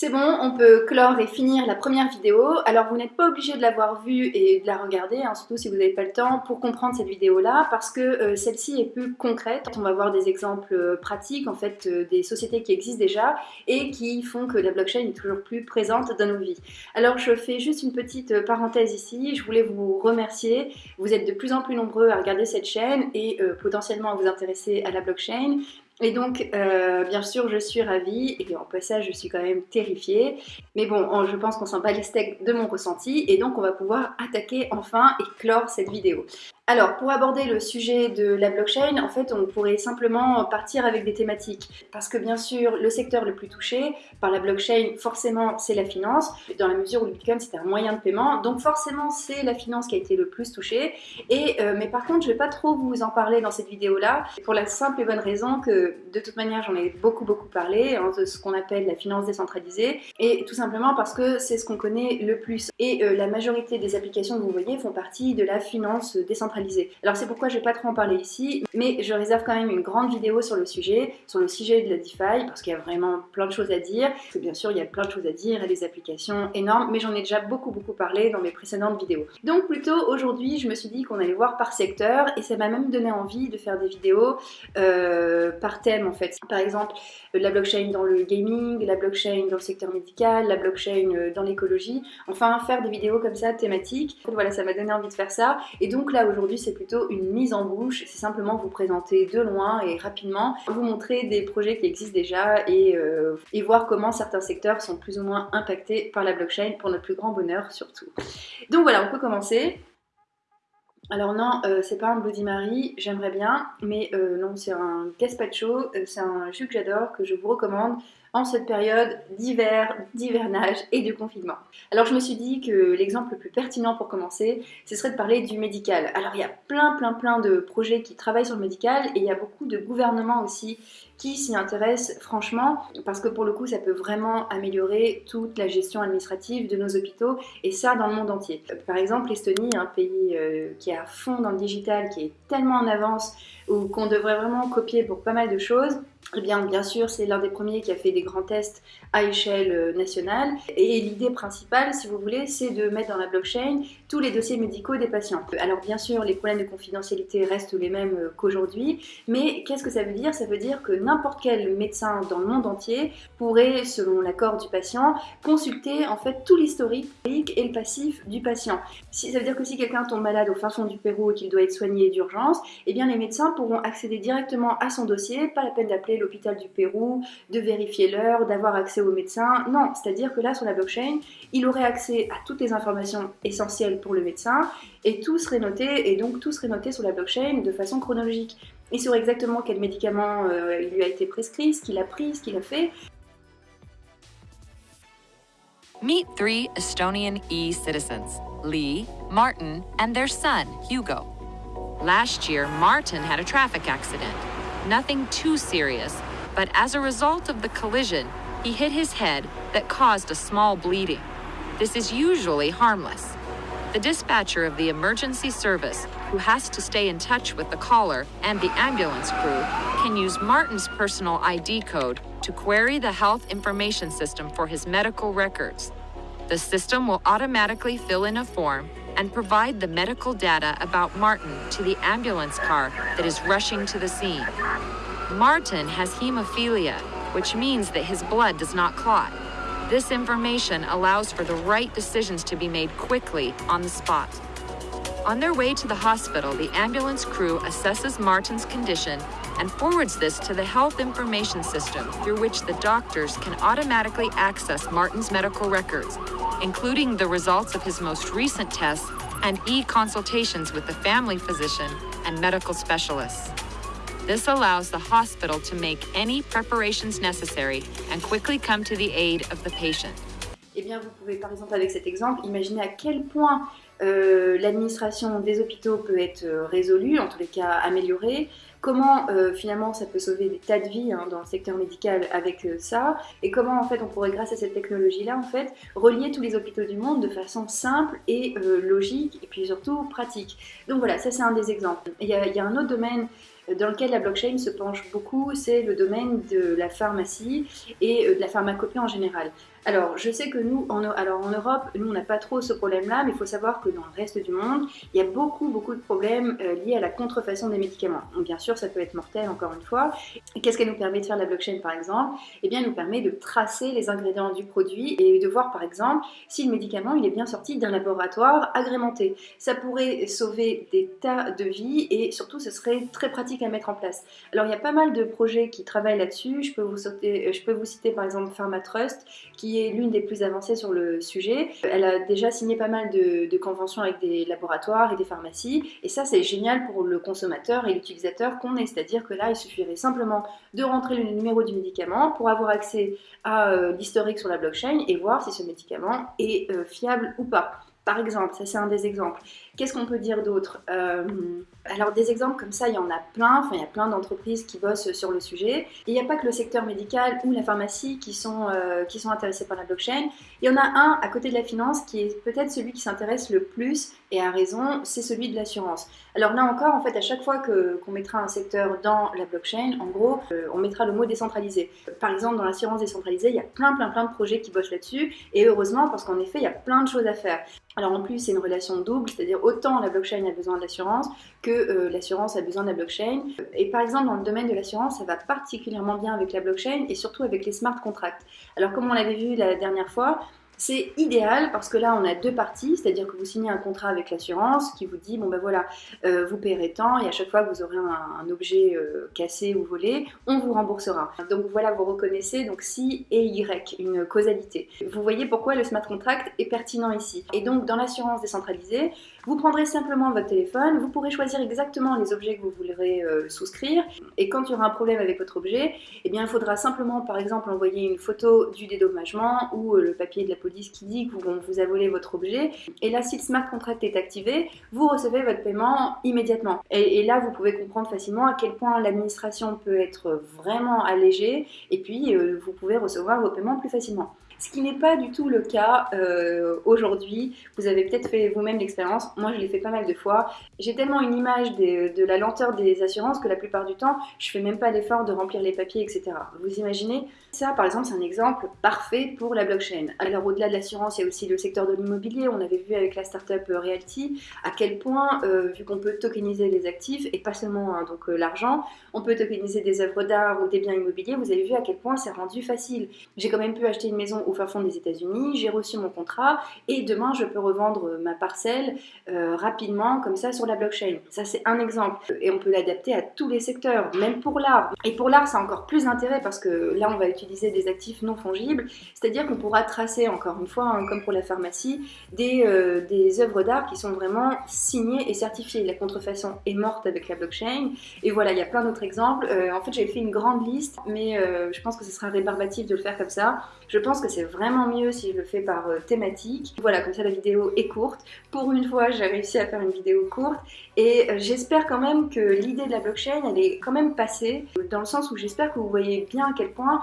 C'est bon, on peut clore et finir la première vidéo. Alors vous n'êtes pas obligé de l'avoir vue et de la regarder, hein, surtout si vous n'avez pas le temps pour comprendre cette vidéo-là, parce que euh, celle-ci est plus concrète. On va voir des exemples euh, pratiques, en fait, euh, des sociétés qui existent déjà et qui font que la blockchain est toujours plus présente dans nos vies. Alors je fais juste une petite parenthèse ici. Je voulais vous remercier. Vous êtes de plus en plus nombreux à regarder cette chaîne et potentiellement à vous intéresser à la blockchain. Et donc, euh, bien sûr, je suis ravie, et en passage, je suis quand même terrifiée. Mais bon, je pense qu'on s'en bat les steaks de mon ressenti, et donc on va pouvoir attaquer enfin et clore cette vidéo. Alors, pour aborder le sujet de la blockchain, en fait, on pourrait simplement partir avec des thématiques. Parce que bien sûr, le secteur le plus touché par la blockchain, forcément, c'est la finance, dans la mesure où le Bitcoin, c'est un moyen de paiement. Donc forcément, c'est la finance qui a été le plus touchée. Euh, mais par contre, je ne vais pas trop vous en parler dans cette vidéo-là, pour la simple et bonne raison que, de toute manière, j'en ai beaucoup, beaucoup parlé, hein, de ce qu'on appelle la finance décentralisée. Et tout simplement parce que c'est ce qu'on connaît le plus. Et euh, la majorité des applications que vous voyez font partie de la finance décentralisée alors c'est pourquoi je vais pas trop en parler ici, mais je réserve quand même une grande vidéo sur le sujet, sur le sujet de la DeFi, parce qu'il y a vraiment plein de choses à dire. Parce bien sûr, il y a plein de choses à dire et des applications énormes, mais j'en ai déjà beaucoup beaucoup parlé dans mes précédentes vidéos. Donc plutôt aujourd'hui, je me suis dit qu'on allait voir par secteur, et ça m'a même donné envie de faire des vidéos euh, par thème en fait. Par exemple, la blockchain dans le gaming, la blockchain dans le secteur médical, la blockchain euh, dans l'écologie, enfin faire des vidéos comme ça thématiques. Voilà, ça m'a donné envie de faire ça. Et donc là aujourd'hui, c'est plutôt une mise en bouche, c'est simplement vous présenter de loin et rapidement, vous montrer des projets qui existent déjà et, euh, et voir comment certains secteurs sont plus ou moins impactés par la blockchain pour notre plus grand bonheur surtout. Donc voilà, on peut commencer. Alors non, euh, c'est pas un Bloody Mary, j'aimerais bien, mais euh, non, c'est un gazpacho, c'est un jus que j'adore, que je vous recommande en cette période d'hiver, d'hivernage et de confinement. Alors je me suis dit que l'exemple le plus pertinent pour commencer, ce serait de parler du médical. Alors il y a plein plein plein de projets qui travaillent sur le médical et il y a beaucoup de gouvernements aussi qui s'y intéressent franchement parce que pour le coup ça peut vraiment améliorer toute la gestion administrative de nos hôpitaux et ça dans le monde entier. Par exemple l'Estonie, un pays euh, qui est à fond dans le digital, qui est tellement en avance ou qu'on devrait vraiment copier pour pas mal de choses, eh bien, bien sûr, c'est l'un des premiers qui a fait des grands tests à échelle euh, nationale. Et l'idée principale, si vous voulez, c'est de mettre dans la blockchain tous les dossiers médicaux des patients. Alors, bien sûr, les problèmes de confidentialité restent les mêmes euh, qu'aujourd'hui, mais qu'est-ce que ça veut dire? Ça veut dire que n'importe quel médecin dans le monde entier pourrait, selon l'accord du patient, consulter en fait tout l'historique et le passif du patient. Ça veut dire que si quelqu'un tombe malade au fin fond du Pérou et qu'il doit être soigné d'urgence, eh bien les médecins pourront accéder directement à son dossier, pas la peine d'appeler l'hôpital du Pérou, de vérifier d'avoir accès au médecin. Non, c'est-à-dire que là, sur la blockchain, il aurait accès à toutes les informations essentielles pour le médecin et tout serait noté, et donc tout serait noté sur la blockchain de façon chronologique. Il saurait exactement quel médicament euh, lui a été prescrit, ce qu'il a pris, ce qu'il a fait. Meet three Estonian e-citizens, Lee, Martin, and their son, Hugo. Last year, Martin had a traffic accident. Nothing too serious, but as a result of the collision, he hit his head that caused a small bleeding. This is usually harmless. The dispatcher of the emergency service, who has to stay in touch with the caller and the ambulance crew, can use Martin's personal ID code to query the health information system for his medical records. The system will automatically fill in a form and provide the medical data about Martin to the ambulance car that is rushing to the scene. Martin has hemophilia, which means that his blood does not clot. This information allows for the right decisions to be made quickly on the spot. On their way to the hospital, the ambulance crew assesses Martin's condition and forwards this to the health information system through which the doctors can automatically access Martin's medical records, including the results of his most recent tests and e-consultations with the family physician and medical specialists. This allows the hospital to make any preparations necessary and quickly come to the aid of the patient. Eh bien, vous pouvez par exemple avec cet exemple imaginer à quel point euh, l'administration des hôpitaux peut être euh, résolue, en tous les cas améliorée, comment euh, finalement ça peut sauver des tas de vies hein, dans le secteur médical avec euh, ça, et comment en fait on pourrait grâce à cette technologie-là en fait relier tous les hôpitaux du monde de façon simple et euh, logique, et puis surtout pratique. Donc voilà, ça c'est un des exemples. Il y, il y a un autre domaine dans lequel la blockchain se penche beaucoup, c'est le domaine de la pharmacie et de la pharmacopée en général. alors, je sais que nous, en, alors en Europe, nous, on n'a pas trop ce problème-là, mais il faut savoir que dans le reste du monde, il y a beaucoup, beaucoup de problèmes euh, liés à la contrefaçon des médicaments. Donc, bien sûr, ça peut être mortel, encore une fois. Qu'est-ce qu'elle nous permet de faire la blockchain, par exemple? Eh bien, elle nous permet de tracer les ingrédients du produit et de voir, par exemple, si le médicament, il est bien sorti d'un laboratoire agrémenté. Ça pourrait sauver des tas de vies et surtout, ce serait très pratique à mettre en place. Alors, il y a pas mal de projets qui travaillent là-dessus. Je, peux vous je peux vous citer, par exemple, PharmaTrust, qui est l'une des plus avancées sur le sujet. Elle a déjà signé pas mal de, conventions avec des laboratoires et des pharmacies, et ça c'est génial pour le consommateur et l'utilisateur qu'on est, c'est-à-dire que là il suffirait simplement de rentrer le numéro du médicament pour avoir accès à euh, l'historique sur la blockchain et voir si ce médicament est euh, fiable ou pas. Par exemple, ça c'est un des exemples. Qu'est-ce qu'on peut dire d'autre? Euh, Alors des exemples comme ça, il y en a plein. Enfin, il y a plein d'entreprises qui bossent sur le sujet. Et il n'y a pas que le secteur médical ou la pharmacie qui sont, euh, qui sont intéressés par la blockchain. Il y en a un à côté de la finance qui est peut-être celui qui s'intéresse le plus et a raison, c'est celui de l'assurance. Alors là encore, en fait, à chaque fois qu'on mettra un secteur dans la blockchain, en gros, euh, on mettra le mot décentralisé. Par exemple, dans l'assurance décentralisée, il y a plein, plein, plein de projets qui bossent là-dessus. Et heureusement, parce qu'en effet, il y a plein de choses à faire. Alors en plus, c'est une relation double, c'est-à-dire autant la blockchain a besoin de l'assurance que euh, l'assurance a besoin de la blockchain. Et par exemple, dans le domaine de l'assurance, ça va particulièrement bien avec la blockchain et surtout avec les smart contracts. Alors comme on l'avait vu la dernière fois, c'est idéal parce que là, on a deux parties, c'est-à-dire que vous signez un contrat avec l'assurance qui vous dit, bon ben voilà, euh, vous payerez tant et à chaque fois que vous aurez un, objet euh, cassé ou volé, on vous remboursera. Donc voilà, vous reconnaissez donc si et Y, une causalité. Vous voyez pourquoi le smart contract est pertinent ici. Et donc dans l'assurance décentralisée, vous prendrez simplement votre téléphone, vous pourrez choisir exactement les objets que vous voudrez euh, souscrire et quand il y aura un problème avec votre objet, eh il faudra simplement par exemple envoyer une photo du dédommagement ou le papier de la police qui dit qu'on vous a volé votre objet. Et là, si le smart contract est activé, vous recevez votre paiement immédiatement. Et, là, vous pouvez comprendre facilement à quel point l'administration peut être vraiment allégée. Et puis, euh, vous pouvez recevoir vos paiements plus facilement ce qui n'est pas du tout le cas euh, aujourd'hui. Vous avez peut-être fait vous-même l'expérience, moi je l'ai fait pas mal de fois. J'ai tellement une image de la lenteur des assurances que la plupart du temps, je fais même pas l'effort de remplir les papiers, etc. Vous imaginez Ça, par exemple, c'est un exemple parfait pour la blockchain. Alors au-delà de l'assurance, il y a aussi le secteur de l'immobilier. On avait vu avec la startup euh, Realty à quel point, euh, vu qu'on peut tokeniser les actifs, et pas seulement hein, donc l'argent, on peut tokeniser des œuvres d'art ou des biens immobiliers, vous avez vu à quel point c'est rendu facile. J'ai quand même pu acheter une maison au fin fond des États-Unis, j'ai reçu mon contrat et demain je peux revendre ma parcelle euh, rapidement comme ça sur la blockchain. Ça c'est un exemple et on peut l'adapter à tous les secteurs, même pour l'art. Et pour l'art c'est encore plus intérêt parce que là on va utiliser des actifs non fongibles, c'est-à-dire qu'on pourra tracer encore une fois, hein, comme pour la pharmacie, des, euh, des œuvres d'art qui sont vraiment signées et certifiées. La contrefaçon est morte avec la blockchain et voilà, il y a plein d'autres exemples. Euh, en fait j'ai fait une grande liste mais je pense que ce sera rébarbatif de le faire comme ça. Je pense que c'est vraiment mieux si je le fais par euh, thématique. Voilà, comme ça la vidéo est courte. Pour une fois, j'ai réussi à faire une vidéo courte et euh, j'espère quand même que l'idée de la blockchain, elle est quand même passée dans le sens où j'espère que vous voyez bien à quel point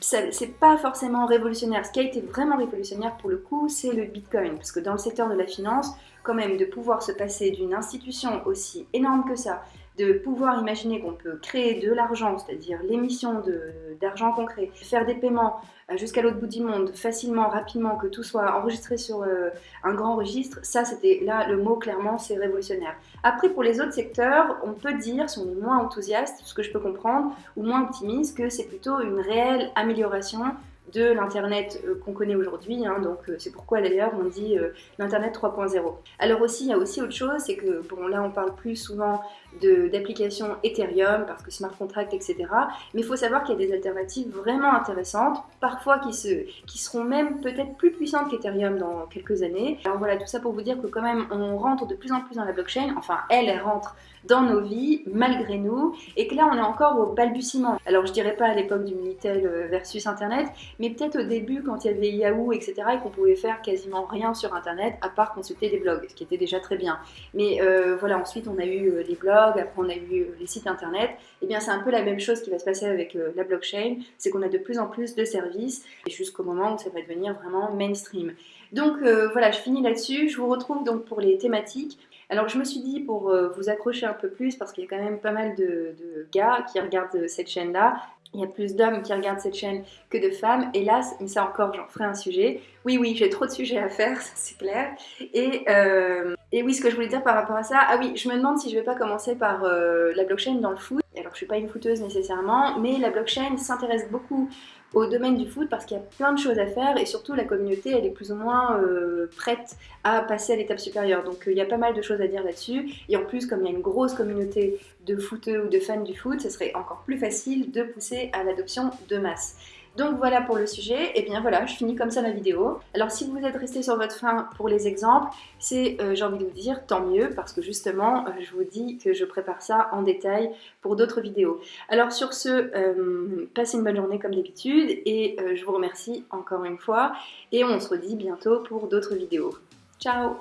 c'est pas forcément révolutionnaire. Ce qui a été vraiment révolutionnaire pour le coup, c'est le Bitcoin. Parce que dans le secteur de la finance, quand même, de pouvoir se passer d'une institution aussi énorme que ça, de pouvoir imaginer qu'on peut créer de l'argent, c'est-à-dire l'émission d'argent concret, faire des paiements euh, jusqu'à l'autre bout du monde facilement, rapidement, que tout soit enregistré sur euh, un grand registre, ça c'était là le mot clairement c'est révolutionnaire. Après pour les autres secteurs, on peut dire, si on est moins enthousiaste, ce que je peux comprendre, ou moins optimiste, que c'est plutôt une réelle amélioration de l'Internet euh, qu'on connaît aujourd'hui. Hein, donc c'est pourquoi d'ailleurs on dit l'Internet 3.0. Alors aussi, il y a aussi autre chose, c'est que bon là on parle plus souvent d'applications Ethereum parce que smart contract, etc. Mais il faut savoir qu'il y a des alternatives vraiment intéressantes, parfois qui, se, qui seront même peut-être plus puissantes qu'Ethereum dans quelques années. Alors voilà, tout ça pour vous dire que quand même on rentre de plus en plus dans la blockchain, enfin elle, elle rentre dans nos vies malgré nous et que là on est encore au balbutiement. Alors je dirais pas à l'époque du Minitel euh, versus Internet, mais peut-être au début quand il y avait Yahoo etc et qu'on pouvait faire quasiment rien sur Internet à part consulter des blogs, ce qui était déjà très bien. Mais euh, voilà, ensuite on a eu euh, les blogs, après on a eu les sites Internet. Et eh bien c'est un peu la même chose qui va se passer avec la blockchain, c'est qu'on a de plus en plus de services jusqu'au moment où ça va devenir vraiment mainstream. Donc voilà, je finis là-dessus. Je vous retrouve donc pour les thématiques. Alors je me suis dit pour euh, vous accrocher un peu plus, parce qu'il y a quand même pas mal de, gars qui regardent cette chaîne-là, il y a plus d'hommes qui regardent cette chaîne que de femmes, hélas, mais ça encore j'en ferai un sujet. Oui oui, j'ai trop de sujets à faire, c'est clair. Et, euh, et, oui, ce que je voulais dire par rapport à ça, ah oui, je me demande si je vais pas commencer par euh, la blockchain dans le foot. Alors je suis pas une footeuse nécessairement, mais la blockchain s'intéresse beaucoup au domaine du foot parce qu'il y a plein de choses à faire et surtout la communauté elle est plus ou moins euh, prête à passer à l'étape supérieure. Donc euh, il y a pas mal de choses à dire là-dessus et en plus comme il y a une grosse communauté de footeux ou de fans du foot, ce serait encore plus facile de pousser à l'adoption de masse. Donc voilà pour le sujet, et bien voilà, je finis comme ça ma vidéo. Alors si vous êtes resté sur votre fin pour les exemples, c'est, euh, j'ai envie de vous dire, tant mieux, parce que justement, euh, je vous dis que je prépare ça en détail pour d'autres vidéos. Alors sur ce, euh, passez une bonne journée comme d'habitude, et je vous remercie encore une fois, et on se redit bientôt pour d'autres vidéos. Ciao